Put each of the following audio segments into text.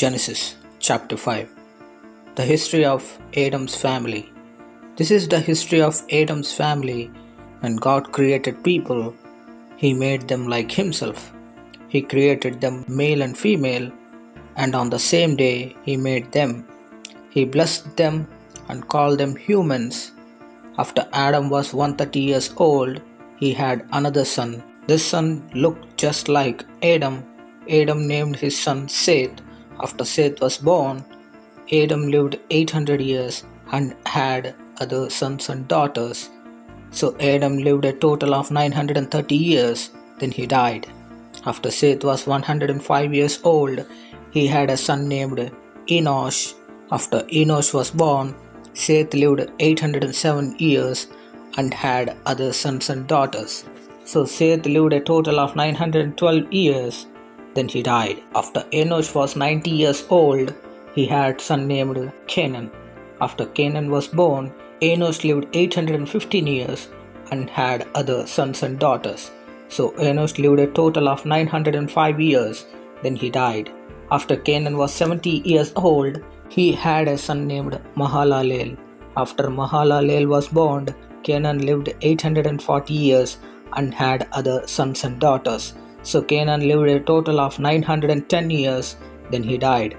Genesis chapter 5 The history of Adam's family. This is the history of Adam's family. When God created people, He made them like Himself. He created them male and female, and on the same day He made them. He blessed them and called them humans. After Adam was 130 years old, he had another son. This son looked just like Adam. Adam named his son Seth after Seth was born, Adam lived 800 years and had other sons and daughters. So Adam lived a total of 930 years, then he died. After Seth was 105 years old, he had a son named Enosh. After Enosh was born, Seth lived 807 years and had other sons and daughters. So Seth lived a total of 912 years then he died. After Enosh was 90 years old, he had a son named Kenan. After Kenan was born, Enosh lived 815 years and had other sons and daughters. So Enosh lived a total of 905 years, then he died. After Kenan was 70 years old, he had a son named Mahalalel. After Mahalalel was born, Kenan lived 840 years and had other sons and daughters. So Kenan lived a total of 910 years, then he died.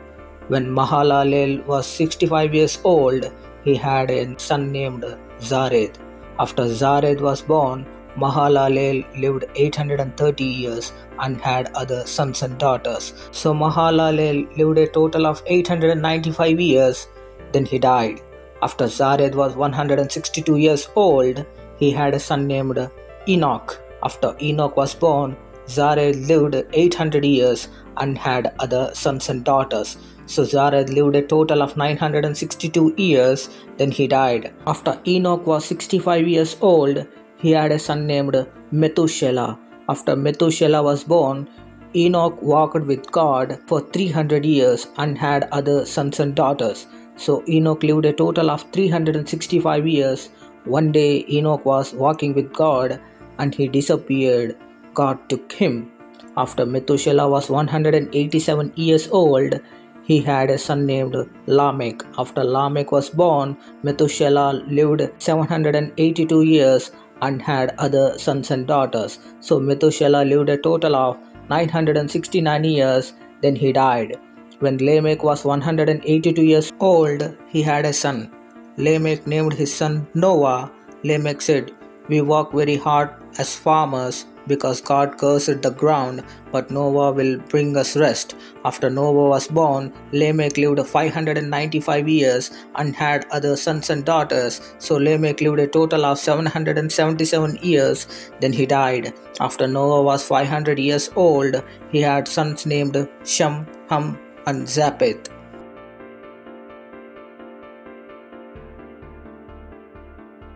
When Mahalalel was 65 years old, he had a son named Jared. After Jared was born, Mahalalel lived 830 years and had other sons and daughters. So Mahalalel lived a total of 895 years, then he died. After Jared was 162 years old, he had a son named Enoch. After Enoch was born, Jared lived 800 years and had other sons and daughters. So Jared lived a total of 962 years, then he died. After Enoch was 65 years old, he had a son named Methuselah. After Methuselah was born, Enoch walked with God for 300 years and had other sons and daughters. So Enoch lived a total of 365 years. One day Enoch was walking with God and he disappeared. God took him. After Methuselah was 187 years old, he had a son named Lamech. After Lamech was born, Methuselah lived 782 years and had other sons and daughters. So Methuselah lived a total of 969 years, then he died. When Lamech was 182 years old, he had a son. Lamech named his son Noah. Lamech said, We work very hard as farmers because God cursed the ground, but Noah will bring us rest. After Noah was born, Lamech lived 595 years and had other sons and daughters. So Lamech lived a total of 777 years, then he died. After Noah was 500 years old, he had sons named Shem, Ham, and Japheth.